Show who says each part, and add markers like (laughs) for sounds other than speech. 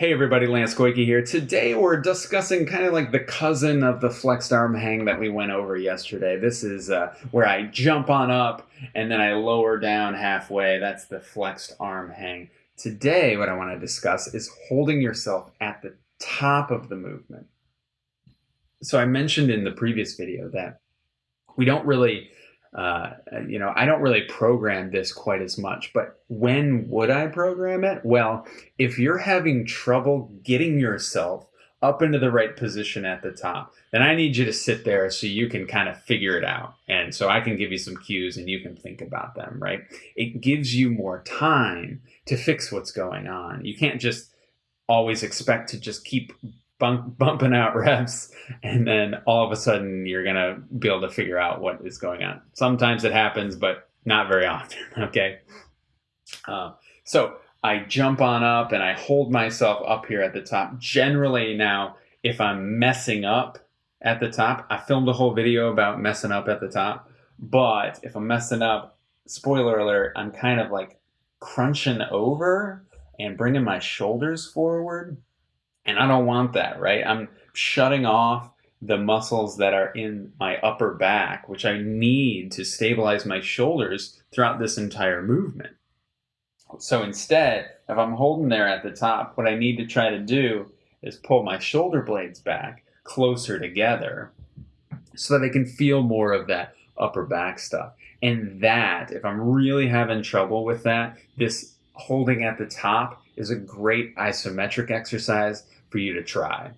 Speaker 1: Hey everybody, Lance Goyke here. Today we're discussing kind of like the cousin of the flexed arm hang that we went over yesterday. This is uh, where I jump on up and then I lower down halfway. That's the flexed arm hang. Today what I want to discuss is holding yourself at the top of the movement. So I mentioned in the previous video that we don't really uh, you know, I don't really program this quite as much, but when would I program it? Well, if you're having trouble getting yourself up into the right position at the top, then I need you to sit there so you can kind of figure it out. And so I can give you some cues and you can think about them, right? It gives you more time to fix what's going on. You can't just always expect to just keep bump, bumping out (laughs) reps and then all of a sudden you're to be able to figure out what is going on. Sometimes it happens, but not very (laughs) often. Okay. Uh, so I jump on up and I hold myself up here at the top. Generally now, if I'm messing up at the top, I filmed a whole video about messing up at the top, but if I'm messing up, spoiler alert, I'm kind of like crunching over and bringing my shoulders forward and I don't want that, right? I'm shutting off the muscles that are in my upper back, which I need to stabilize my shoulders throughout this entire movement. So instead, if I'm holding there at the top, what I need to try to do is pull my shoulder blades back closer together so that I can feel more of that upper back stuff. And that, if I'm really having trouble with that, this holding at the top is a great isometric exercise for you to try.